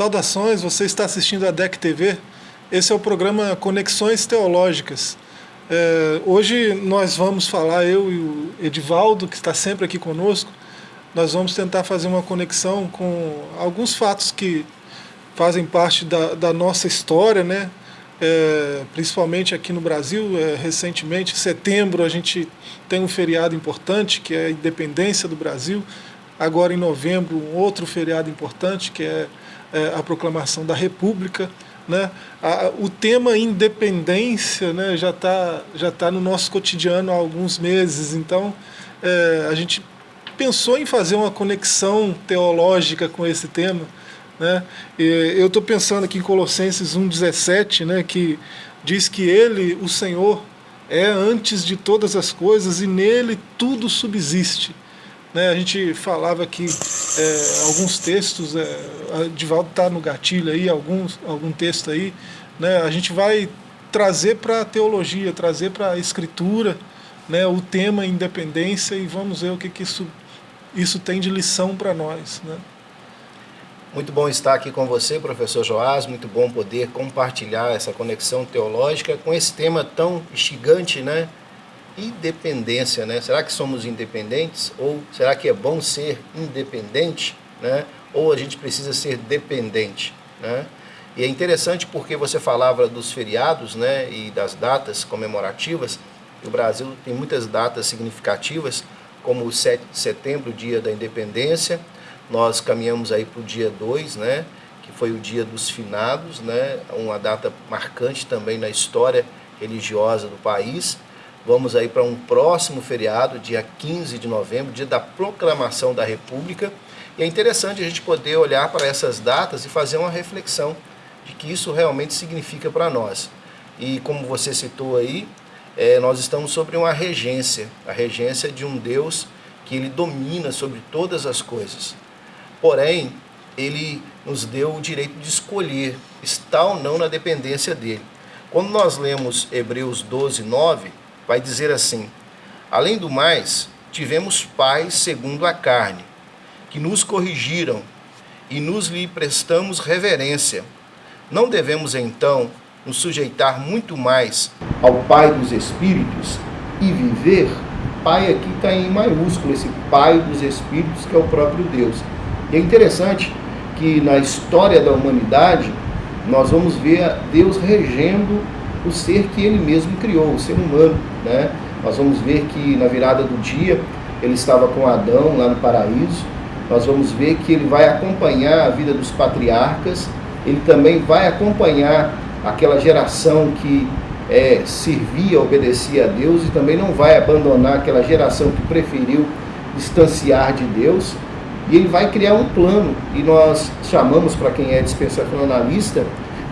Saudações, você está assistindo a DEC TV. Esse é o programa Conexões Teológicas. É, hoje nós vamos falar, eu e o Edivaldo, que está sempre aqui conosco, nós vamos tentar fazer uma conexão com alguns fatos que fazem parte da, da nossa história, né? É, principalmente aqui no Brasil, é, recentemente, em setembro, a gente tem um feriado importante, que é a independência do Brasil. Agora, em novembro, um outro feriado importante, que é, é a proclamação da República. Né? A, o tema independência né, já está já tá no nosso cotidiano há alguns meses, então é, a gente pensou em fazer uma conexão teológica com esse tema. Né? E eu estou pensando aqui em Colossenses 1,17, né, que diz que ele, o Senhor, é antes de todas as coisas e nele tudo subsiste. Né, a gente falava aqui é, alguns textos, é, a Divaldo está no gatilho aí, alguns, algum texto aí, né, a gente vai trazer para a teologia, trazer para a escritura né, o tema independência e vamos ver o que, que isso, isso tem de lição para nós. Né. Muito bom estar aqui com você, professor Joás, muito bom poder compartilhar essa conexão teológica com esse tema tão instigante, né? Independência, né? Será que somos independentes? Ou será que é bom ser independente, né? Ou a gente precisa ser dependente, né? E é interessante porque você falava dos feriados, né? E das datas comemorativas. O Brasil tem muitas datas significativas, como o 7 de setembro, dia da independência. Nós caminhamos aí para o dia 2, né? Que foi o dia dos finados, né? Uma data marcante também na história religiosa do país. Vamos aí para um próximo feriado, dia 15 de novembro, dia da proclamação da República. E é interessante a gente poder olhar para essas datas e fazer uma reflexão de que isso realmente significa para nós. E como você citou aí, é, nós estamos sobre uma regência, a regência de um Deus que ele domina sobre todas as coisas. Porém, ele nos deu o direito de escolher estar ou não na dependência dele. Quando nós lemos Hebreus 12, 9, vai dizer assim: Além do mais, tivemos pais segundo a carne, que nos corrigiram e nos lhe prestamos reverência. Não devemos então nos sujeitar muito mais ao Pai dos Espíritos e viver? Pai aqui está em maiúsculo, esse Pai dos Espíritos que é o próprio Deus. E é interessante que na história da humanidade nós vamos ver Deus regendo o ser que ele mesmo criou, o ser humano. Né? Nós vamos ver que na virada do dia ele estava com Adão lá no paraíso. Nós vamos ver que ele vai acompanhar a vida dos patriarcas, ele também vai acompanhar aquela geração que é, servia, obedecia a Deus e também não vai abandonar aquela geração que preferiu distanciar de Deus. E ele vai criar um plano, e nós chamamos, para quem é dispensacionalista,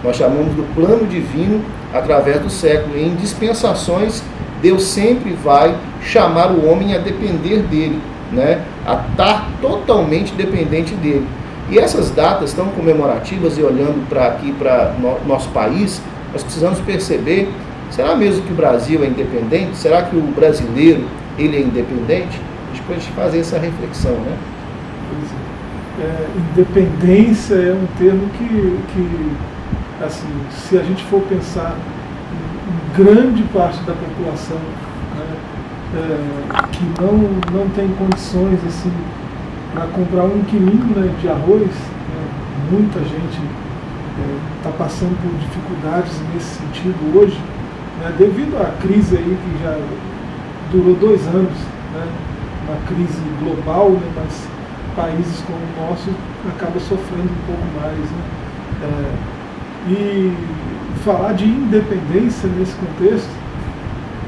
nós chamamos do plano divino através do século. Em dispensações, Deus sempre vai chamar o homem a depender dele, né? a estar totalmente dependente dele. E essas datas tão comemorativas, e olhando para aqui para no, nosso país, nós precisamos perceber, será mesmo que o Brasil é independente? Será que o brasileiro ele é independente? Gente pode fazer essa reflexão, né? É. é, independência é um termo que, que assim, se a gente for pensar em grande parte da população né, é, que não, não tem condições assim, para comprar um quilinho né, de arroz, né, muita gente está é, passando por dificuldades nesse sentido hoje, né, devido à crise aí que já durou dois anos, né, uma crise global, né, mas países como o nosso acabam sofrendo um pouco mais. É, e falar de independência nesse contexto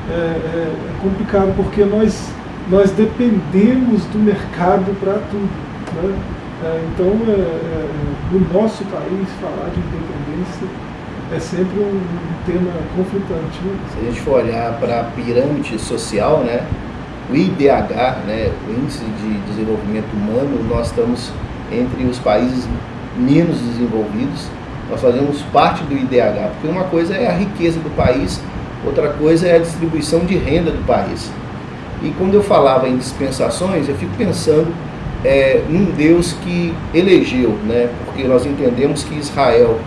é, é, é complicado, porque nós, nós dependemos do mercado para tudo. Né? É, então, é, é, no nosso país, falar de independência é sempre um, um tema conflitante. Né? Se a gente for olhar para a pirâmide social, né, o IDH, né, o Índice de Desenvolvimento Humano, nós estamos entre os países menos desenvolvidos nós fazemos parte do IDH, porque uma coisa é a riqueza do país, outra coisa é a distribuição de renda do país. E quando eu falava em dispensações, eu fico pensando é, num Deus que elegeu, né? porque nós entendemos que Israel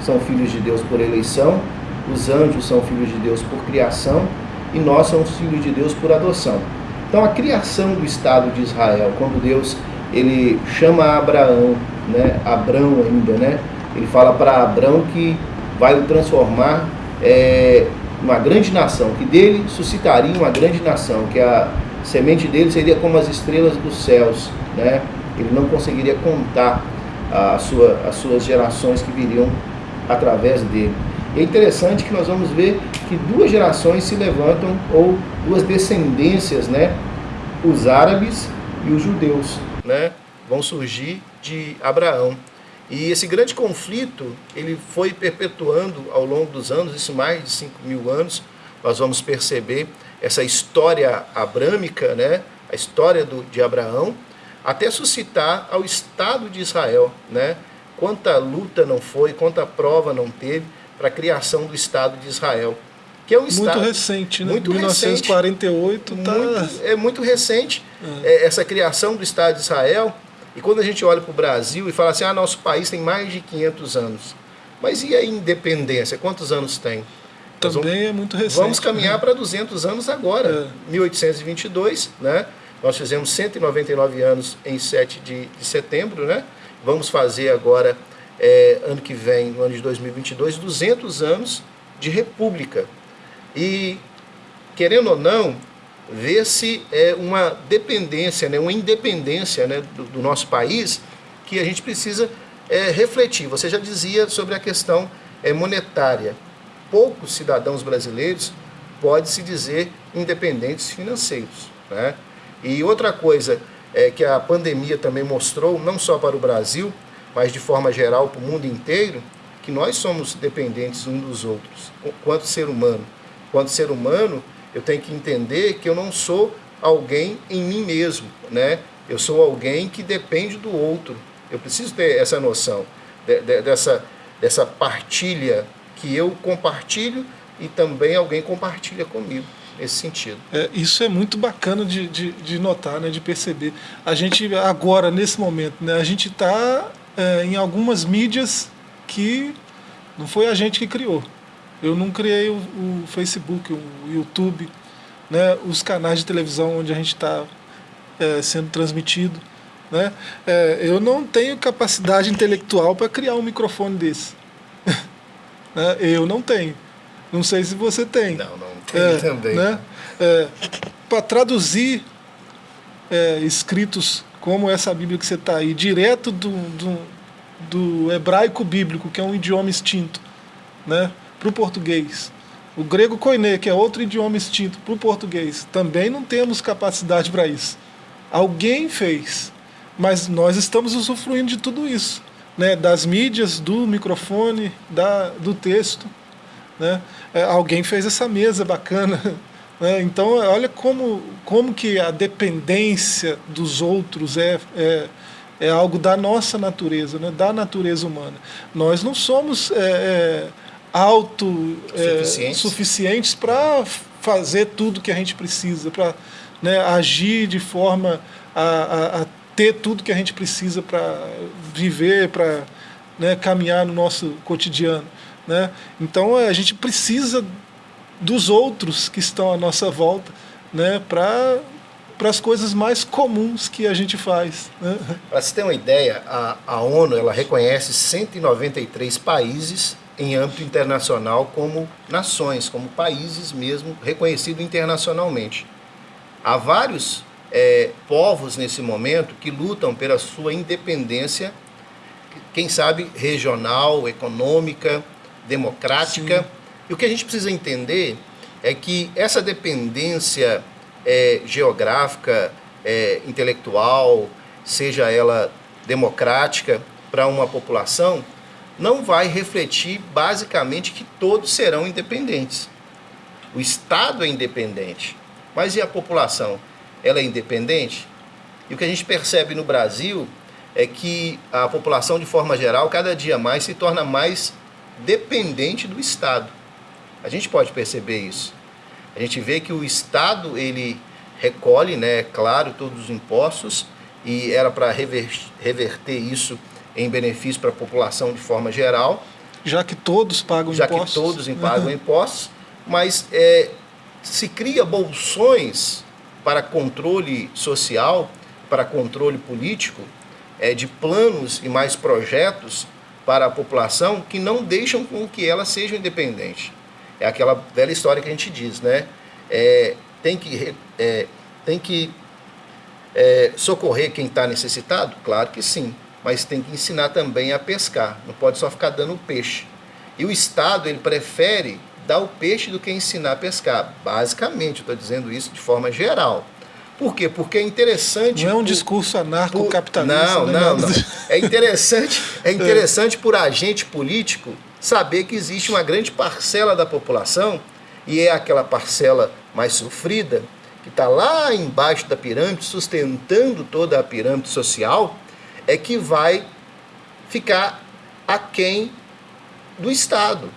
são filhos de Deus por eleição, os anjos são filhos de Deus por criação e nós somos filhos de Deus por adoção. Então a criação do Estado de Israel, quando Deus ele chama Abraão, né, Abrão ainda, né, ele fala para Abrão que vai o transformar é, uma grande nação, que dele suscitaria uma grande nação, que a semente dele seria como as estrelas dos céus, né? Ele não conseguiria contar a sua, as suas gerações que viriam através dele. É interessante que nós vamos ver que duas gerações se levantam, ou duas descendências, né? Os árabes e os judeus, né? Vão surgir de Abraão. E esse grande conflito, ele foi perpetuando ao longo dos anos, isso mais de 5 mil anos, nós vamos perceber essa história abrâmica, né? a história do, de Abraão, até suscitar ao Estado de Israel. Né? Quanta luta não foi, quanta prova não teve para a criação do Estado de Israel. Que é um muito estado, recente, né? Muito 1948 recente, tá... muito, É muito recente é. É, essa criação do Estado de Israel e quando a gente olha para o Brasil e fala assim, ah, nosso país tem mais de 500 anos. Mas e a independência? Quantos anos tem? Também vamos, é muito recente. Vamos caminhar né? para 200 anos agora. É. 1822, né? Nós fizemos 199 anos em 7 de, de setembro, né? Vamos fazer agora, é, ano que vem, no ano de 2022, 200 anos de república. E, querendo ou não, vê-se é, uma dependência, né, uma independência né, do, do, nosso país que a gente precisa é, refletir. Você já dizia sobre a questão é, monetária. Poucos cidadãos brasileiros pode se dizer independentes financeiros. Né? E outra coisa é que a pandemia também mostrou, não só para o Brasil, mas de forma geral para o mundo inteiro, que nós somos dependentes uns dos outros, quanto ser humano. Quanto ser humano, eu tenho que entender que eu não sou alguém em mim mesmo, né? Eu sou alguém que depende do outro. Eu preciso ter essa noção de, de, dessa, dessa partilha que eu compartilho e também alguém compartilha comigo nesse sentido. É, isso é muito bacana de, de, de, notar, né, de perceber. A gente agora, nesse momento, né, a gente está é, em algumas mídias que não foi a gente que criou. Eu não criei o, o Facebook, o YouTube, né, os canais de televisão onde a gente está é, sendo transmitido. Né? É, eu não tenho capacidade intelectual para criar um microfone desse. né? Eu não tenho. Não sei se você tem. Não, não tenho é, também. Né? É, para traduzir é, escritos como essa Bíblia que você está aí, direto do, do, do hebraico bíblico, que é um idioma extinto, né? Para o português. O grego koiné, que é outro idioma extinto, para o português. Também não temos capacidade para isso. Alguém fez, mas nós estamos usufruindo de tudo isso. Né? Das mídias, do microfone, da, do texto. Né? É, alguém fez essa mesa bacana. Né? Então, olha como, como que a dependência dos outros é, é, é algo da nossa natureza, né? da natureza humana. Nós não somos... É, é autossuficientes é, para fazer tudo que a gente precisa, para né, agir de forma a, a, a, ter tudo que a gente precisa para viver, para né, caminhar no nosso cotidiano. Né? Então a gente precisa dos outros que estão à nossa volta né, para para as coisas mais comuns que a gente faz. Né? Para você ter uma ideia, a, a ONU ela reconhece 193 países em âmbito internacional como nações, como países mesmo, reconhecido internacionalmente. Há vários é, povos nesse momento que lutam pela sua independência, quem sabe regional, econômica, democrática. Sim. E o que a gente precisa entender é que essa dependência é, geográfica, é, intelectual, seja ela democrática para uma população, não vai refletir basicamente que todos serão independentes. O Estado é independente, mas e a população? Ela é independente? E o que a gente percebe no Brasil é que a população, de forma geral, cada dia mais se torna mais dependente do Estado. A gente pode perceber isso. A gente vê que o Estado ele recolhe, né, é claro, todos os impostos e era para reverter isso em benefício para a população de forma geral. Já que todos pagam já impostos. Já que todos pagam impostos, mas é, se cria bolsões para controle social, para controle político, é, de planos e mais projetos para a população que não deixam com que ela seja independente. É aquela velha história que a gente diz, né? É, tem que, é, tem que é, socorrer quem está necessitado? Claro que sim, mas tem que ensinar também a pescar, não pode só ficar dando peixe. E o Estado ele prefere dar o peixe do que ensinar a pescar. Basicamente, estou dizendo isso de forma geral. Por quê? Porque é interessante. Não é um por, discurso anarcocapitalista. Não, né? não, não. É interessante, é interessante por agente político saber que existe uma grande parcela da população, e é aquela parcela mais sofrida, que está lá embaixo da pirâmide, sustentando toda a pirâmide social, é que vai ficar aquém do Estado.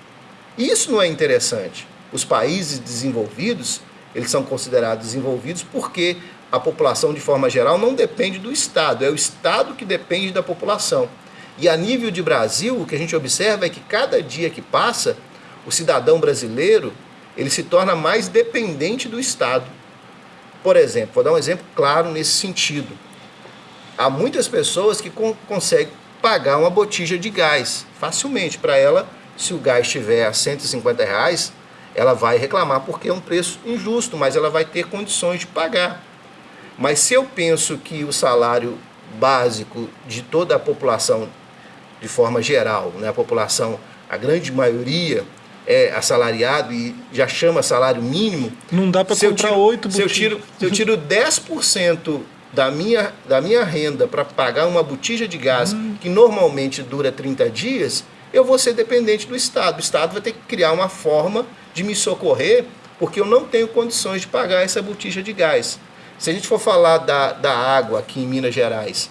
Isso não é interessante. Os países desenvolvidos, eles são considerados desenvolvidos porque a população, de forma geral, não depende do Estado, é o Estado que depende da população. E a nível de Brasil, o que a gente observa é que cada dia que passa, o cidadão brasileiro ele se torna mais dependente do Estado. Por exemplo, vou dar um exemplo claro nesse sentido. Há muitas pessoas que con conseguem pagar uma botija de gás facilmente. Para ela, se o gás estiver a 150 reais, ela vai reclamar porque é um preço injusto, mas ela vai ter condições de pagar. Mas se eu penso que o salário básico de toda a população, de forma geral, né, a população, a grande maioria, é assalariado e já chama salário mínimo. Não dá para comprar oito se eu tiro Se eu tiro 10% da minha, da minha renda para pagar uma botija de gás, que normalmente dura 30 dias, eu vou ser dependente do Estado. O Estado vai ter que criar uma forma de me socorrer, porque eu não tenho condições de pagar essa botija de gás. Se a gente for falar da, da água aqui em Minas Gerais,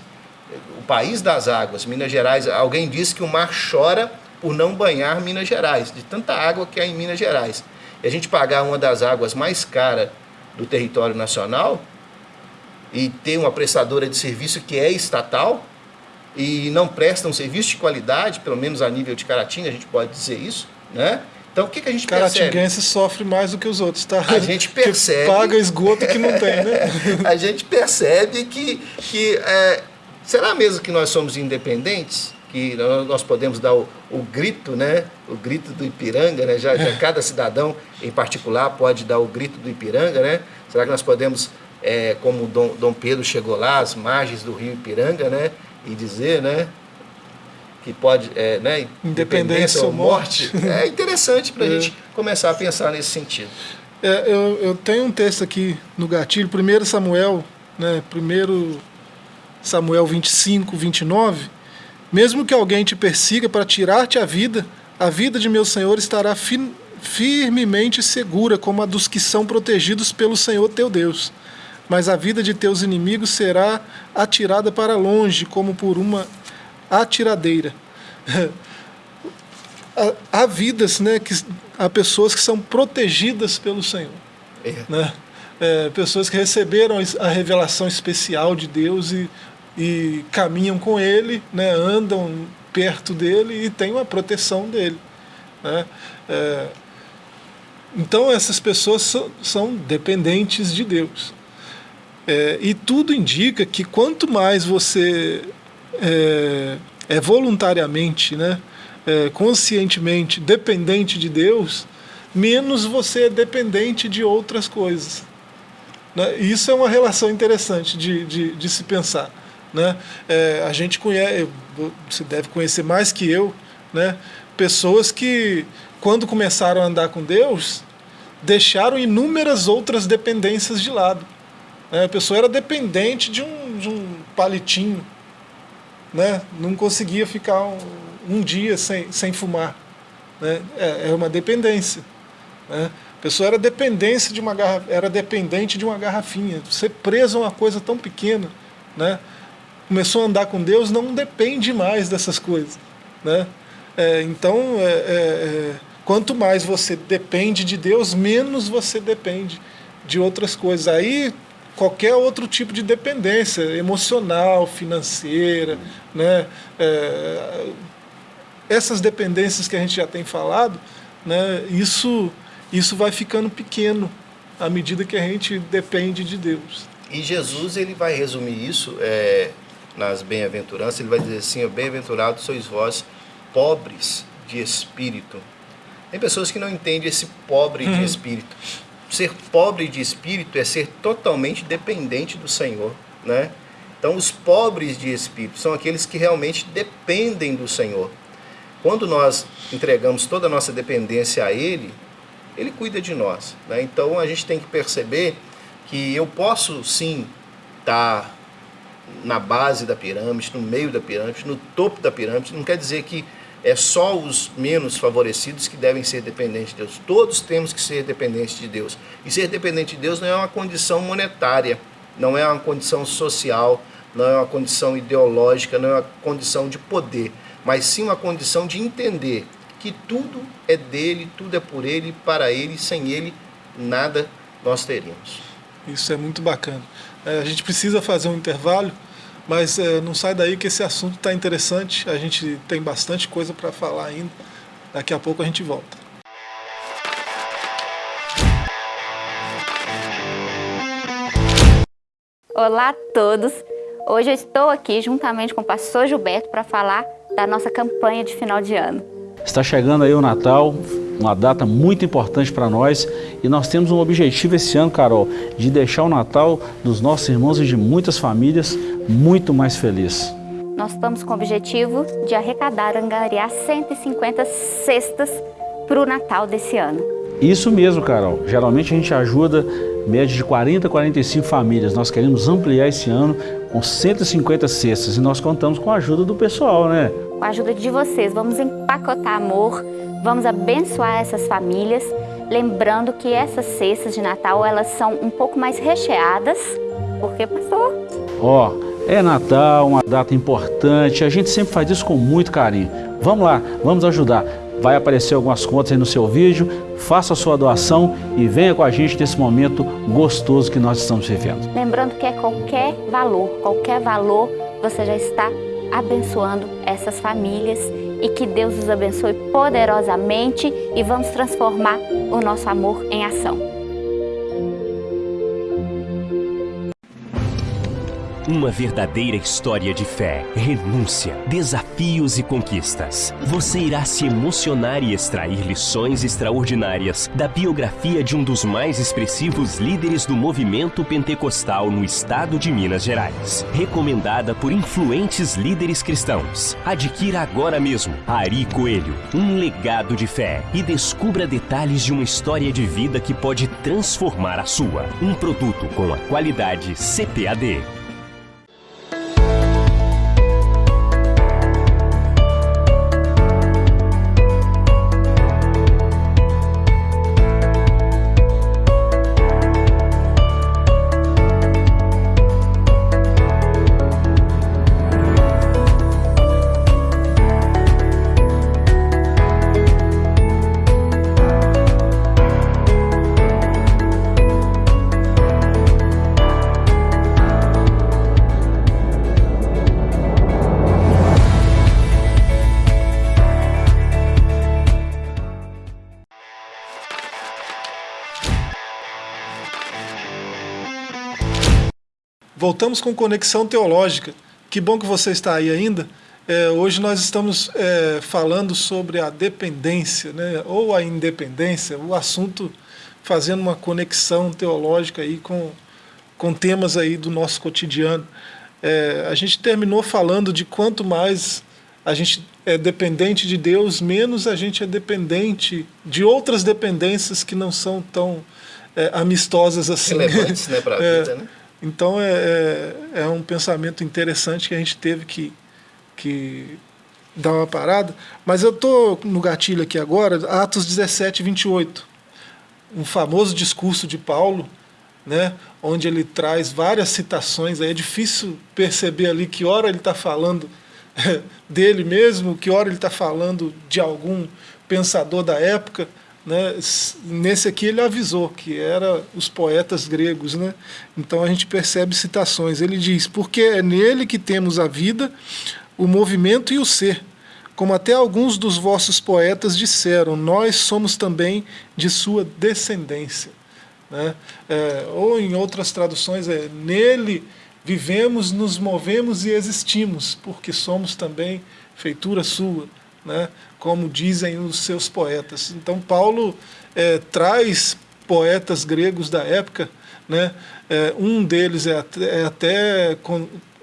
o país das águas, Minas Gerais, alguém disse que o mar chora por não banhar Minas Gerais, de tanta água que há em Minas Gerais. E a gente pagar uma das águas mais caras do território nacional e ter uma prestadora de serviço que é estatal e não presta um serviço de qualidade, pelo menos a nível de Caratinga, a gente pode dizer isso, né? Então, o que, que a gente Caratinguense percebe? sofre mais do que os outros, tá? A gente percebe... Que paga esgoto que não tem, né? a gente percebe que... que é, será mesmo que nós somos independentes? Que nós podemos dar o, o grito, né? O grito do Ipiranga, né? Já, já, cada cidadão, em particular, pode dar o grito do Ipiranga, né? Será que nós podemos, é, como Dom, Dom Pedro chegou lá, às margens do rio Ipiranga, né? E dizer, né? que pode, é, né, independência ou morte. morte. É interessante para a é. gente começar a pensar nesse sentido. É, eu, eu tenho um texto aqui no gatilho, 1 Samuel, né, 1 Samuel 25, 29. Mesmo que alguém te persiga para tirar-te a vida, a vida de meu Senhor estará fi firmemente segura, como a dos que são protegidos pelo Senhor teu Deus. Mas a vida de teus inimigos será atirada para longe, como por uma atiradeira. há, vidas, né, que, há pessoas que são protegidas pelo Senhor. É. Né? É, pessoas que receberam a revelação especial de Deus e, e caminham com Ele, né, andam perto dele e têm uma proteção dele. Né? É, então essas pessoas são, são dependentes de Deus. É, e tudo indica que quanto mais você é, é voluntariamente, né, é, conscientemente dependente de Deus, menos você é dependente de outras coisas. Né? Isso é uma relação interessante de, de, de se pensar. Né? É, a gente conhece, você deve conhecer mais que eu, né? pessoas que, quando começaram a andar com Deus, deixaram inúmeras outras dependências de lado. Né? A pessoa era dependente de um, de um palitinho, né? não conseguia ficar um, um dia sem, sem fumar. Né? É, é uma dependência. Né? A pessoa era, dependência de uma garra, era dependente de uma garrafinha. Ser preso a uma coisa tão pequena, né? começou a andar com Deus, não depende mais dessas coisas. Né? É, então, é, é, é quanto mais você depende de Deus, menos você depende de outras coisas. Aí qualquer outro tipo de dependência emocional, financeira, né? É, essas dependências que a gente já tem falado, né? Isso isso vai ficando pequeno à medida que a gente depende de Deus. E Jesus ele vai resumir isso é, nas bem-aventuranças, ele vai dizer assim: bem-aventurados sois vós, pobres de espírito. Tem pessoas que não entendem esse pobre de uhum. espírito. Ser pobre de espírito é ser totalmente dependente do Senhor, né? Então, os pobres de espírito são aqueles que realmente dependem do Senhor. Quando nós entregamos toda a nossa dependência a Ele, Ele cuida de nós. Né? Então, a gente tem que perceber que eu posso sim estar tá na base da pirâmide, no meio da pirâmide, no topo da pirâmide. Não quer dizer que é só os menos favorecidos que devem ser dependentes de Deus. Todos temos que ser dependentes de Deus. E ser dependente de Deus não é uma condição monetária, não é uma condição social, não é uma condição ideológica, não é uma condição de poder, mas sim uma condição de entender que tudo é dele, tudo é por ele, para ele, sem ele nada nós teríamos. Isso é muito bacana. É, a gente precisa fazer um intervalo, mas é, não sai daí que esse assunto está interessante. A gente tem bastante coisa para falar ainda. Daqui a pouco a gente volta. Olá a todos! Hoje eu estou aqui juntamente com o pastor Gilberto para falar da nossa campanha de final de ano. Está chegando aí o Natal, uma data muito importante para nós e nós temos um objetivo esse ano, Carol, de deixar o Natal dos nossos irmãos e de muitas famílias muito mais feliz. Nós estamos com o objetivo de arrecadar, angariar 150 cestas para o Natal desse ano. Isso mesmo, Carol. Geralmente a gente ajuda média de 40 a 45 famílias. Nós queremos ampliar esse ano com 150 cestas e nós contamos com a ajuda do pessoal, né? Com a ajuda de vocês, vamos empacotar amor, Vamos abençoar essas famílias, lembrando que essas cestas de Natal, elas são um pouco mais recheadas, porque, pastor? Ó, oh, é Natal, uma data importante, a gente sempre faz isso com muito carinho. Vamos lá, vamos ajudar. Vai aparecer algumas contas aí no seu vídeo, faça a sua doação e venha com a gente nesse momento gostoso que nós estamos vivendo. Lembrando que é qualquer valor, qualquer valor, você já está abençoando essas famílias e que Deus os abençoe poderosamente e vamos transformar o nosso amor em ação. Uma verdadeira história de fé, renúncia, desafios e conquistas. Você irá se emocionar e extrair lições extraordinárias da biografia de um dos mais expressivos líderes do movimento pentecostal no estado de Minas Gerais. Recomendada por influentes líderes cristãos. Adquira agora mesmo Ari Coelho, um legado de fé e descubra detalhes de uma história de vida que pode transformar a sua. Um produto com a qualidade CPAD. Voltamos com Conexão Teológica. Que bom que você está aí ainda. É, hoje nós estamos é, falando sobre a dependência, né, ou a independência, o assunto fazendo uma conexão teológica aí com, com temas aí do nosso cotidiano. É, a gente terminou falando de quanto mais a gente é dependente de Deus, menos a gente é dependente de outras dependências que não são tão é, amistosas assim. Relevantes né, para a é, vida, né? Então é, é, é, um pensamento interessante que a gente teve que, que dar uma parada. Mas eu estou no gatilho aqui agora, Atos 17, 28. Um famoso discurso de Paulo, né, onde ele traz várias citações. É difícil perceber ali que hora ele está falando dele mesmo, que hora ele está falando de algum pensador da época. Né, nesse aqui ele avisou que era os poetas gregos, né? Então a gente percebe citações. Ele diz: "Porque é nele que temos a vida, o movimento e o ser, como até alguns dos vossos poetas disseram, nós somos também de sua descendência." Né? É, ou em outras traduções é nele vivemos, nos movemos e existimos, porque somos também feitura sua, né? Como dizem os seus poetas. Então Paulo é, traz poetas gregos da época, né? É, um deles é até, é até,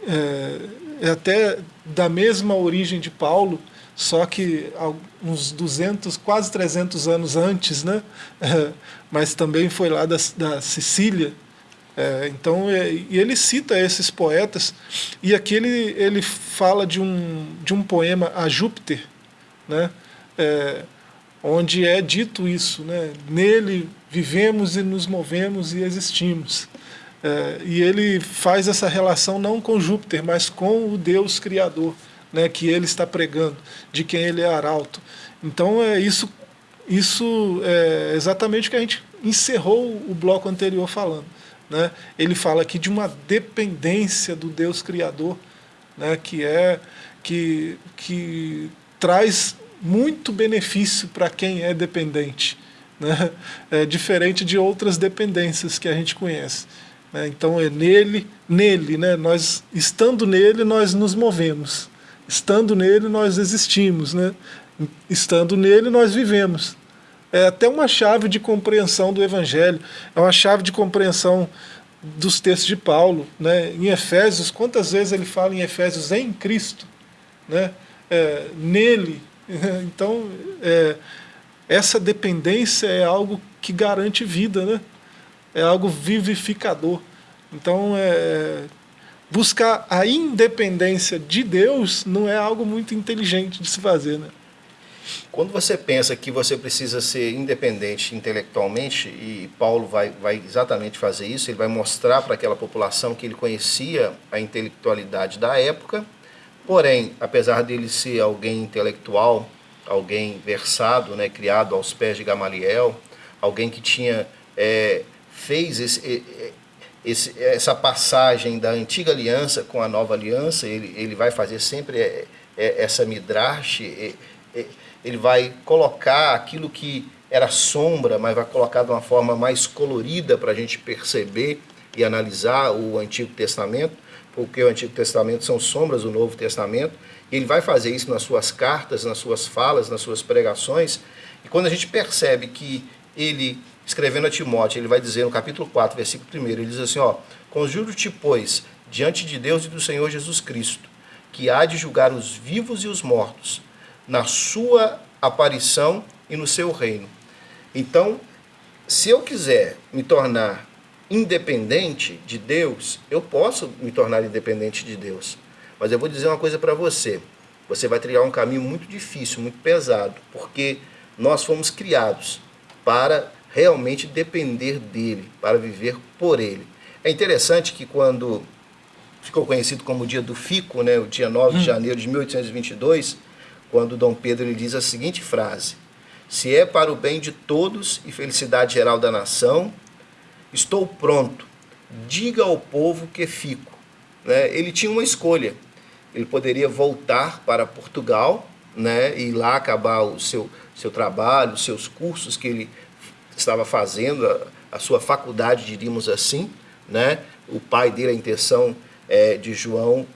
é, é até da mesma origem de Paulo, só que uns 200, quase 300 anos antes, né? É, mas também foi lá da, da Sicília, é, então, é, e ele cita esses poetas, e aqui ele, ele fala de um, de um poema a Júpiter, né? É, onde é dito isso, né? nele vivemos e nos movemos e existimos. É, e ele faz essa relação não com Júpiter, mas com o Deus Criador, né? que ele está pregando, de quem ele é arauto. Então, é isso, isso é exatamente o que a gente encerrou o bloco anterior falando né, ele fala aqui de uma dependência do Deus Criador, né, que, é, que, que traz muito benefício para quem é dependente, né, é diferente de outras dependências que a gente conhece. Né, então é nele, nele, né, nós estando nele nós nos movemos, estando nele nós existimos, né, estando nele nós vivemos é até uma chave de compreensão do Evangelho, é uma chave de compreensão dos textos de Paulo. Né? Em Efésios, quantas vezes ele fala em Efésios em Cristo, né? É, nele. Então, é, essa dependência é algo que garante vida, né? é algo vivificador. Então, é, buscar a independência de Deus não é algo muito inteligente de se fazer. Né? Quando você pensa que você precisa ser independente intelectualmente, e Paulo vai, vai exatamente fazer isso, ele vai mostrar para aquela população que ele conhecia a intelectualidade da época, porém, apesar dele ser alguém intelectual, alguém versado, né, criado aos pés de Gamaliel, alguém que tinha é, fez esse, esse, essa passagem da antiga aliança com a nova aliança, ele, ele vai fazer sempre é, é, essa midrash, ele vai colocar aquilo que era sombra, mas vai colocar de uma forma mais colorida para a gente perceber e analisar o Antigo Testamento, porque o Antigo Testamento são sombras do Novo Testamento. E ele vai fazer isso nas suas cartas, nas suas falas, nas suas pregações. E quando a gente percebe que ele, escrevendo a Timóteo, ele vai dizer no capítulo 4, versículo 1, ele diz assim, ó, Conjuro-te, pois, diante de Deus e do Senhor Jesus Cristo, que há de julgar os vivos e os mortos, na sua aparição e no seu reino. Então, se eu quiser me tornar independente de Deus, eu posso me tornar independente de Deus. Mas eu vou dizer uma coisa para você. Você vai trilhar um caminho muito difícil, muito pesado, porque nós fomos criados para realmente depender dele, para viver por ele. É interessante que quando ficou conhecido como o dia do Fico, né, o dia 9 de hum. janeiro de 1822, quando Dom Pedro lhe diz a seguinte frase: Se é para o bem de todos e felicidade geral da nação, estou pronto, diga ao povo que fico. Né? Ele tinha uma escolha. Ele poderia voltar para Portugal né, e lá acabar o seu, seu trabalho, os seus cursos que ele estava fazendo, a, a sua faculdade, diríamos assim. Né? O pai dele, a intenção é, de João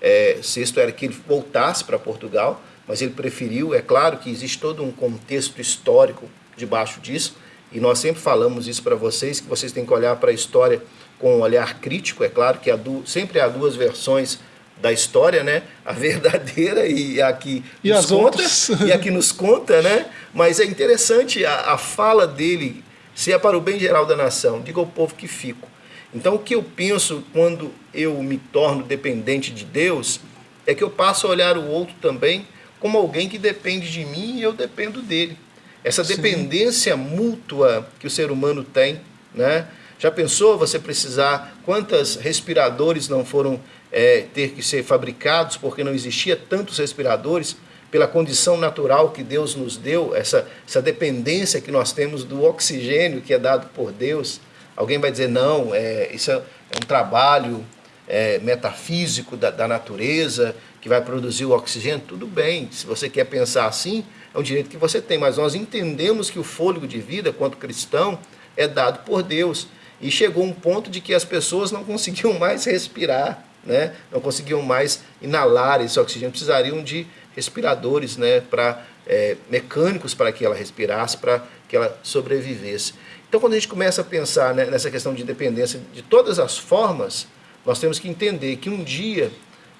é, VI era que ele voltasse para Portugal, mas ele preferiu, é claro que existe todo um contexto histórico debaixo disso, e nós sempre falamos isso para vocês, que vocês têm que olhar para a história com um olhar crítico, é claro que há du sempre há duas versões da história, né? A verdadeira e a que e nos conta, e a que nos conta, né? Mas é interessante a, a fala dele, se é para o bem geral da nação, diga ao povo que fico. Então o que eu penso quando eu me torno dependente de Deus é que eu passo a olhar o outro também como alguém que depende de mim e eu dependo dele. Essa dependência Sim. mútua que o ser humano tem, né? Já pensou você precisar, quantos respiradores não foram é, ter que ser fabricados porque não existia tantos respiradores? pela condição natural que Deus nos deu, essa, essa dependência que nós temos do oxigênio que é dado por Deus. Alguém vai dizer, não, é, isso é, é um trabalho é, metafísico da, da natureza que vai produzir o oxigênio. Tudo bem, se você quer pensar assim, é um direito que você tem, mas nós entendemos que o fôlego de vida, quanto cristão, é dado por Deus. E chegou um ponto de que as pessoas não conseguiam mais respirar, né? não conseguiam mais inalar esse oxigênio, precisariam de respiradores né? para é, mecânicos para que ela respirasse, para que ela sobrevivesse. Então, quando a gente começa a pensar né, nessa questão de independência de todas as formas, nós temos que entender que um dia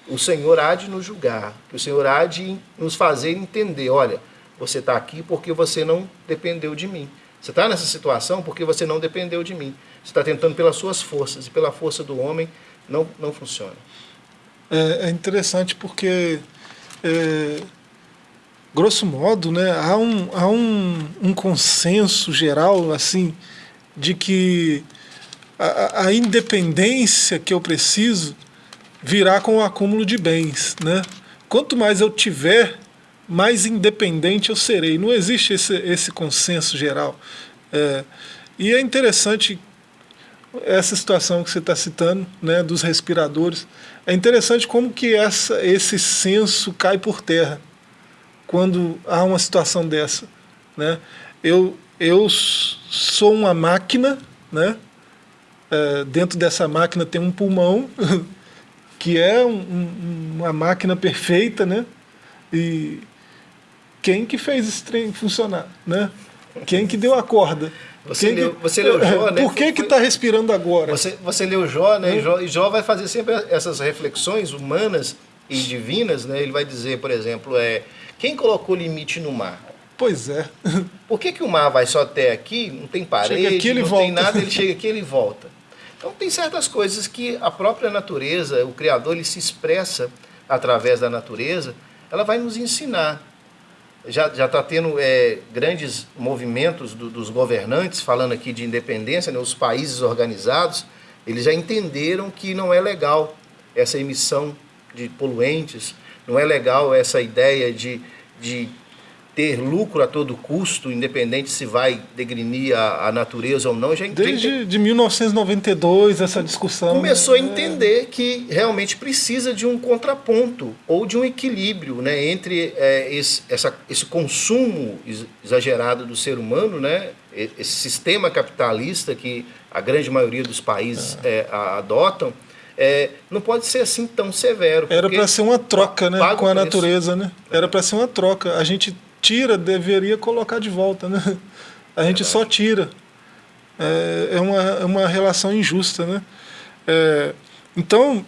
o Senhor há de nos julgar, que o Senhor há de nos fazer entender, olha, você está aqui porque você não dependeu de mim. Você está nessa situação porque você não dependeu de mim. Você está tentando pelas suas forças e pela força do homem não, não funciona. É, é interessante porque, é, grosso modo, né, há, um, há um, um consenso geral assim de que a, a independência que eu preciso virá com o acúmulo de bens. Né? Quanto mais eu tiver, mais independente eu serei. Não existe esse, esse consenso geral. É, e é interessante essa situação que você está citando, né, dos respiradores. É interessante como que essa, esse senso cai por terra quando há uma situação dessa. Né? Eu, eu sou uma máquina, né? É, dentro dessa máquina tem um pulmão, que é um, um, uma máquina perfeita, né? E quem que fez esse trem funcionar, né? Quem que deu a corda? Você, quem leu, que, você leu Jó, né? Por que que está respirando agora? Você, você leu Jó, né? E Jó, e Jó vai fazer sempre essas reflexões humanas e divinas, né? Ele vai dizer, por exemplo, é, quem colocou limite no mar? Pois é. Por que, que o mar vai só até aqui, não tem parede, Chega aqui, ele não volta. tem nada, ele chega aqui ele volta. Então tem certas coisas que a própria natureza, o Criador, ele se expressa através da natureza, ela vai nos ensinar. Já está tendo é, grandes movimentos do, dos governantes, falando aqui de independência, né, os países organizados, eles já entenderam que não é legal essa emissão de poluentes, não é legal essa ideia de, de ter lucro a todo custo, independente se vai degrinir a, a natureza ou não. Já Desde de 1992 essa discussão. Começou né? a entender que realmente precisa de um contraponto ou de um equilíbrio né, entre é, esse, essa, esse consumo exagerado do ser humano, né, esse sistema capitalista que a grande maioria dos países é, adotam, é, não pode ser assim tão severo. Era para ser uma troca né, com a natureza. Né? Era para ser uma troca. A gente tira, deveria colocar de volta. Né? A gente só tira. É, é, uma, é uma relação injusta. Né? É, então,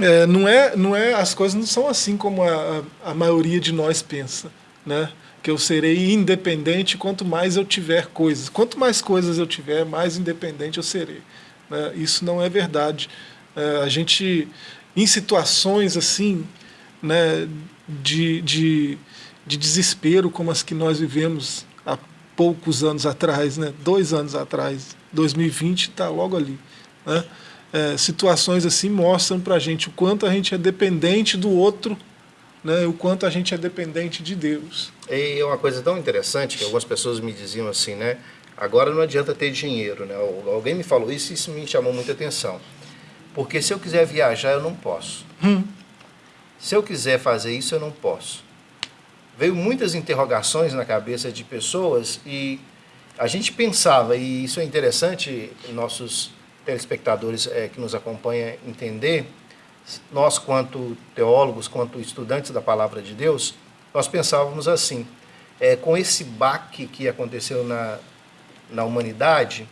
é, não, é, não é, as coisas não são assim como a, a, a maioria de nós pensa. Né? Que eu serei independente quanto mais eu tiver coisas. Quanto mais coisas eu tiver, mais independente eu serei. Né? Isso não é verdade. É, a gente, em situações assim, né, de, de, de desespero como as que nós vivemos há poucos anos atrás, né, dois anos atrás, 2020 está logo ali. Né? É, situações assim mostram para a gente o quanto a gente é dependente do outro, né, o quanto a gente é dependente de Deus. E é uma coisa tão interessante que algumas pessoas me diziam assim, né? Agora não adianta ter dinheiro, né? Alguém me falou isso e isso me chamou muita atenção. Porque se eu quiser viajar, eu não posso. Hum. Se eu quiser fazer isso, eu não posso. Veio muitas interrogações na cabeça de pessoas e a gente pensava, e isso é interessante, nossos telespectadores é, que nos acompanham entender, nós quanto teólogos, quanto estudantes da palavra de Deus, nós pensávamos assim, é, com esse baque que aconteceu na, na humanidade,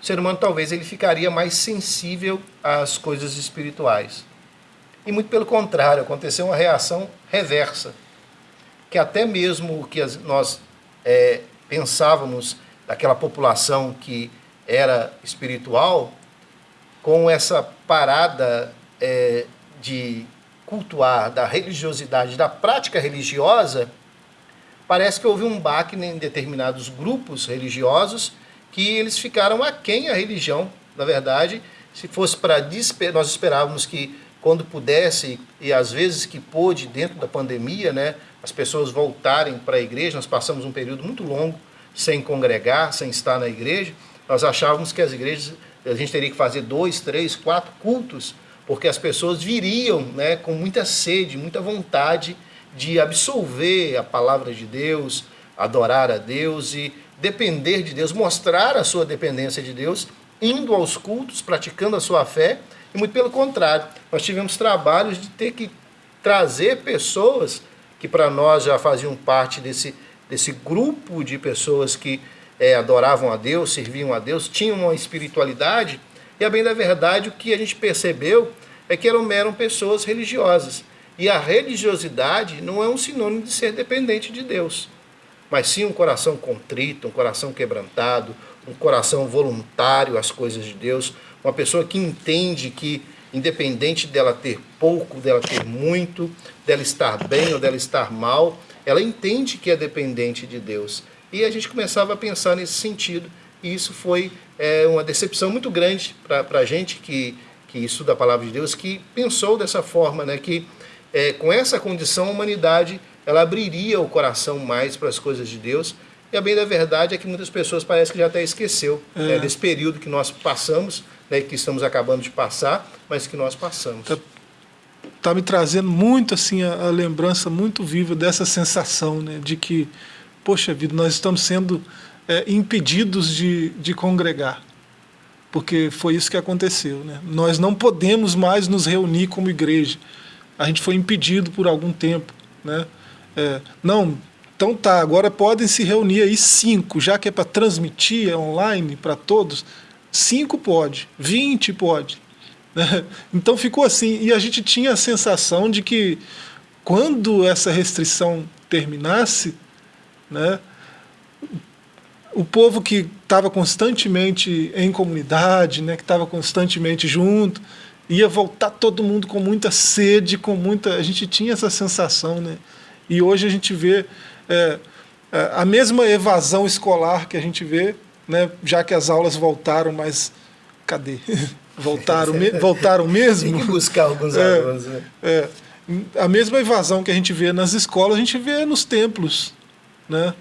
o ser humano talvez ele ficaria mais sensível às coisas espirituais. E muito pelo contrário, aconteceu uma reação reversa, que até mesmo o que nós é, pensávamos daquela população que era espiritual, com essa parada é, de cultuar, da religiosidade, da prática religiosa, parece que houve um baque em determinados grupos religiosos que eles ficaram aquém a religião, na verdade, se fosse para nós esperávamos que quando pudesse, e às vezes que pôde, dentro da pandemia, né, as pessoas voltarem para a igreja, nós passamos um período muito longo sem congregar, sem estar na igreja, nós achávamos que as igrejas, a gente teria que fazer dois, três, quatro cultos, porque as pessoas viriam né, com muita sede, muita vontade de absolver a palavra de Deus, adorar a Deus e depender de Deus, mostrar a sua dependência de Deus, indo aos cultos, praticando a sua fé, e muito pelo contrário, nós tivemos trabalhos de ter que trazer pessoas que para nós já faziam parte desse, desse grupo de pessoas que é, adoravam a Deus, serviam a Deus, tinham uma espiritualidade, e a bem da verdade o que a gente percebeu é que eram, eram pessoas religiosas. E a religiosidade não é um sinônimo de ser dependente de Deus, mas sim um coração contrito, um coração quebrantado, um coração voluntário às coisas de Deus, uma pessoa que entende que, independente dela ter pouco, dela ter muito, dela estar bem ou dela estar mal, ela entende que é dependente de Deus. E a gente começava a pensar nesse sentido, e isso foi é, uma decepção muito grande para a gente que, que estuda a palavra de Deus, que pensou dessa forma, né, que é, com essa condição a humanidade ela abriria o coração mais para as coisas de Deus, e a bem da verdade é que muitas pessoas parece que já até esqueceu é. né, desse período que nós passamos, né, que estamos acabando de passar, mas que nós passamos. Tá, tá me trazendo muito assim a, a, lembrança muito viva dessa sensação, né, de que, poxa vida, nós estamos sendo é, impedidos de, de congregar, porque foi isso que aconteceu, né? Nós não podemos mais nos reunir como igreja. A gente foi impedido por algum tempo, né? É, não, então tá, agora podem se reunir aí cinco, já que é para transmitir é online para todos, cinco pode, vinte pode. Né? Então ficou assim, e a gente tinha a sensação de que quando essa restrição terminasse, né, o povo que estava constantemente em comunidade, né, que estava constantemente junto, ia voltar todo mundo com muita sede, com muita. A gente tinha essa sensação, né? E hoje a gente vê é, é, a mesma evasão escolar que a gente vê, né, já que as aulas voltaram, mas cadê? voltaram, me, voltaram mesmo? Tem que buscar alguns é, alunos. Né? É, a mesma evasão que a gente vê nas escolas, a gente vê nos templos. Né?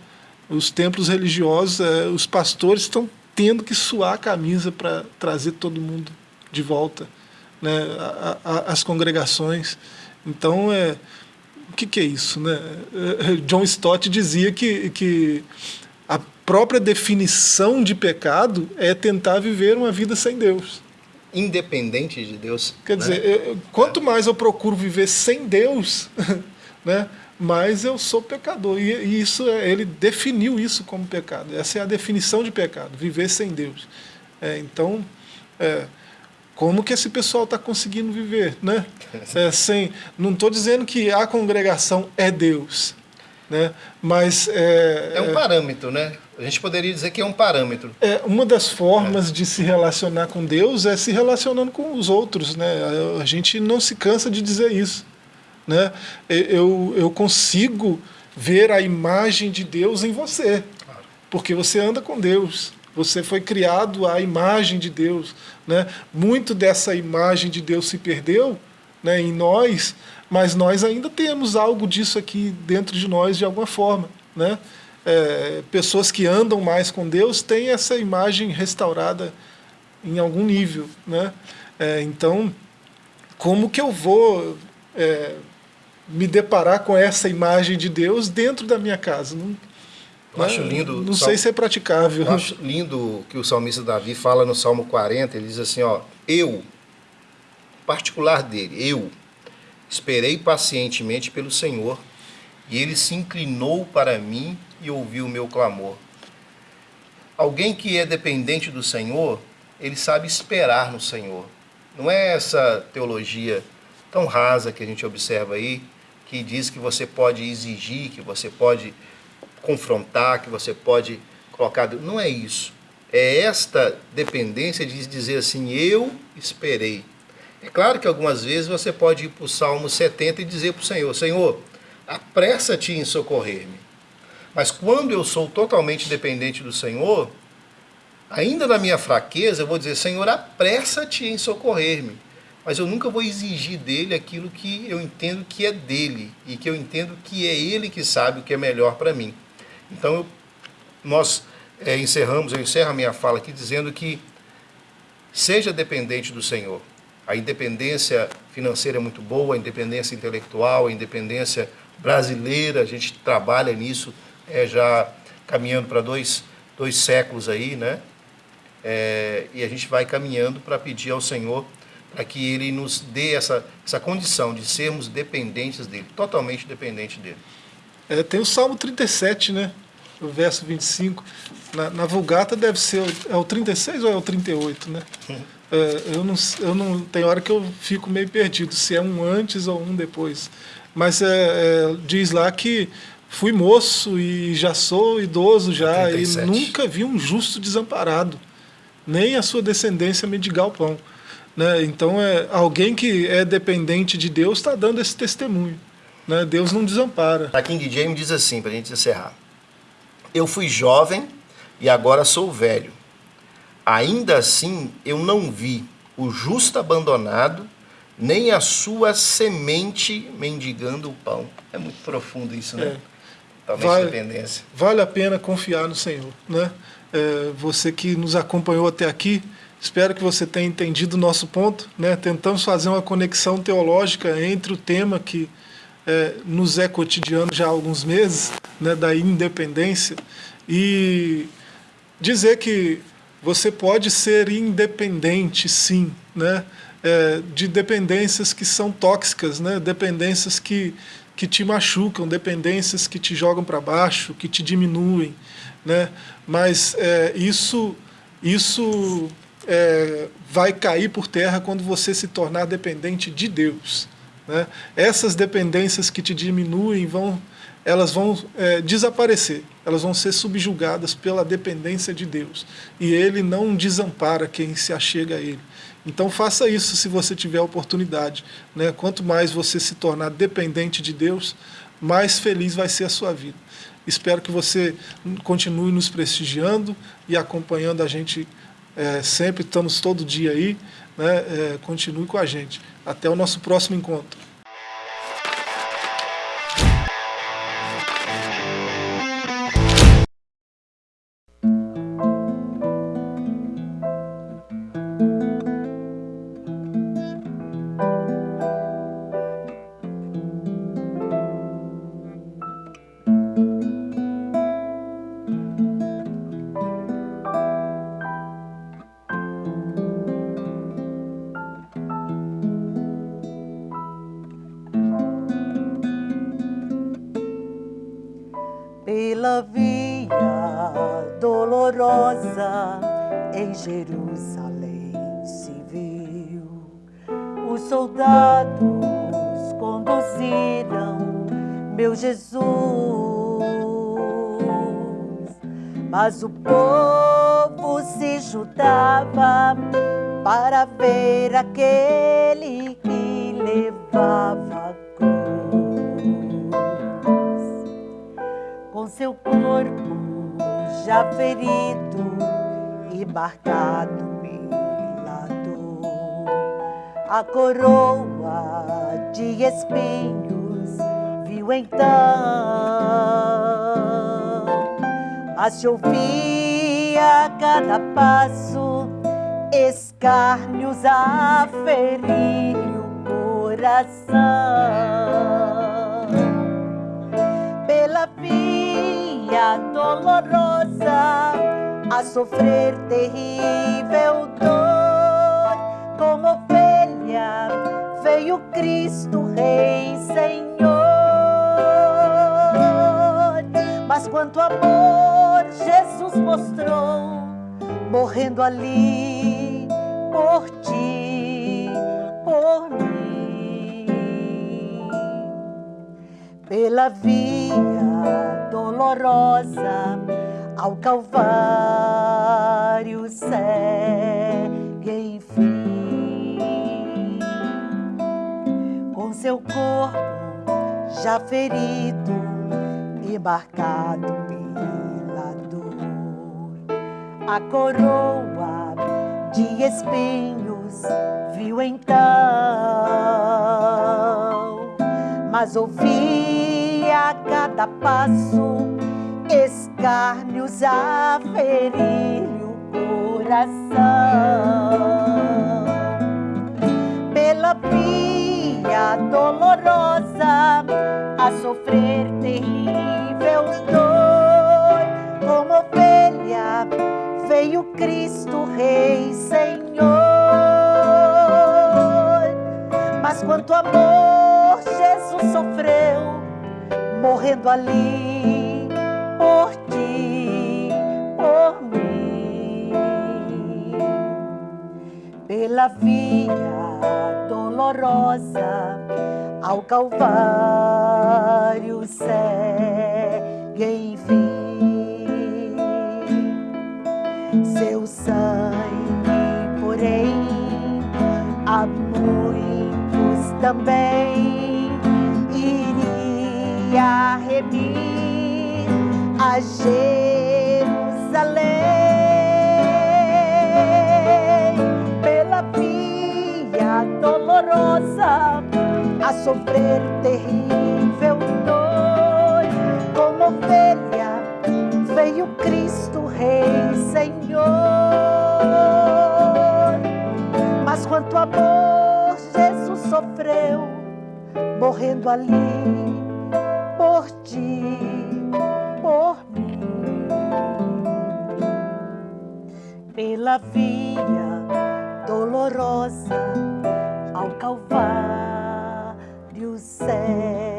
Os templos religiosos, é, os pastores estão tendo que suar a camisa para trazer todo mundo de volta, né? A, a, as congregações. Então, é, o que, que é isso? Né? Eh, John Stott dizia que, que a própria definição de pecado é tentar viver uma vida sem Deus. Independente de Deus. Quer né? dizer, eu, quanto mais eu procuro viver sem Deus, né, mais eu sou pecador. E, e isso é, ele definiu isso como pecado. Essa é a definição de pecado, viver sem Deus. É, então, é, como que esse pessoal está conseguindo viver, né? É, sem, não estou dizendo que a congregação é Deus, né? Mas é, é um parâmetro, né? A gente poderia dizer que é um parâmetro. É uma das formas é. de se relacionar com Deus é se relacionando com os outros, né? A gente não se cansa de dizer isso, né? Eu eu consigo ver a imagem de Deus em você, porque você anda com Deus. Você foi criado à imagem de Deus. Né? Muito dessa imagem de Deus se perdeu né, em nós, mas nós ainda temos algo disso aqui dentro de nós de alguma forma. Né? É, pessoas que andam mais com Deus têm essa imagem restaurada em algum nível. Né? É, então, como que eu vou é, me deparar com essa imagem de Deus dentro da minha casa? Não, eu acho lindo. Não sei se é praticável. Eu acho lindo que o salmista Davi fala no Salmo 40, ele diz assim, ó, eu, particular dele, eu esperei pacientemente pelo Senhor, e ele se inclinou para mim e ouviu o meu clamor. Alguém que é dependente do Senhor, ele sabe esperar no Senhor. Não é essa teologia tão rasa que a gente observa aí, que diz que você pode exigir, que você pode confrontar, que você pode colocar. Não é isso. É esta dependência de dizer assim: eu esperei. É claro que algumas vezes você pode ir para o Salmo 70 e dizer para o Senhor: Senhor, apressa-te em socorrer-me. Mas quando eu sou totalmente dependente do Senhor, ainda na minha fraqueza, eu vou dizer: Senhor, apressa-te em socorrer-me. mas eu nunca vou exigir dele aquilo que eu entendo que é dele e que eu entendo que é ele que sabe o que é melhor para mim. Então, eu, nós é, encerramos, eu encerro a minha fala aqui dizendo que seja dependente do Senhor. A independência financeira é muito boa, a independência intelectual, a independência brasileira, a gente trabalha nisso é, já caminhando para dois, dois séculos aí, né? É, e a gente vai caminhando para pedir ao Senhor para que Ele nos dê essa, essa condição de sermos dependentes dEle, totalmente dependentes dEle. É, tem o Salmo 37, né? O verso 25. Na, na Vulgata deve ser é o 36 ou é o 38, né? É, eu, não, eu não. Tem hora que eu fico meio perdido se é um antes ou um depois. Mas é, é, diz lá que fui moço e já sou idoso já 37. e nunca vi um justo desamparado, nem a sua descendência mendigar o pão. Né? Então, é, alguém que é dependente de Deus está dando esse testemunho. Né? Deus não desampara. A King James diz assim, para a gente encerrar. Eu fui jovem e agora sou velho Ainda assim, eu não vi o justo abandonado, nem a sua semente mendigando o pão. É muito profundo isso, né? É. vale, dependência. Vale a pena confiar no Senhor, né? É, você que nos acompanhou até aqui, espero que você tenha entendido o nosso ponto, né? Tentamos fazer uma conexão teológica entre o tema que é, nos é cotidiano já há alguns meses, né? Da independência e dizer que você pode ser independente, sim, né? É, de dependências que são tóxicas, né? dependências que, que te machucam, dependências que te jogam para baixo, que te diminuem. Né? Mas é, isso, isso é, vai cair por terra quando você se tornar dependente de Deus. Né? Essas dependências que te diminuem vão elas vão é, desaparecer, elas vão ser subjugadas pela dependência de Deus. E Ele não desampara quem se achega a Ele. Então faça isso se você tiver a oportunidade. Né? Quanto mais você se tornar dependente de Deus, mais feliz vai ser a sua vida. Espero que você continue nos prestigiando e acompanhando a gente é, sempre, estamos todo dia aí. Né? É, continue com a gente. Até o nosso próximo encontro. Dolorosa em Jerusalém se viu. Os soldados conduziram meu Jesus, mas o povo se juntava para ver aquele que levava seu corpo já ferido e marcado pela dor. A coroa de espinhos viu então, a se ouvia a cada passo, escárnios a ferir o coração. Pela vida via dolorosa a sofrer terrível dor. Como ovelha veio Cristo, Rei Senhor. Mas quanto amor Jesus mostrou, morrendo ali por ti, por mim, pela via ao Calvário segue enfim. Com seu corpo já ferido e marcado pela dor, a coroa de espinhos viu então, mas ouvia a cada passo escárnios a ferir-lhe o coração. Pela via dolorosa a sofrer terrível dor, como ovelha veio Cristo Rei Senhor. Mas quanto amor Jesus sofreu, morrendo ali por ti, por mim, pela via dolorosa ao Calvário segue enfim. Seu sangue, porém, a muitos também remir a Jerusalém pela via dolorosa a sofrer terrível dor como ovelha veio Cristo Rei Senhor. Mas quanto amor Jesus sofreu, morrendo ali por ti, por mim. Pela via dolorosa ao Calvário segue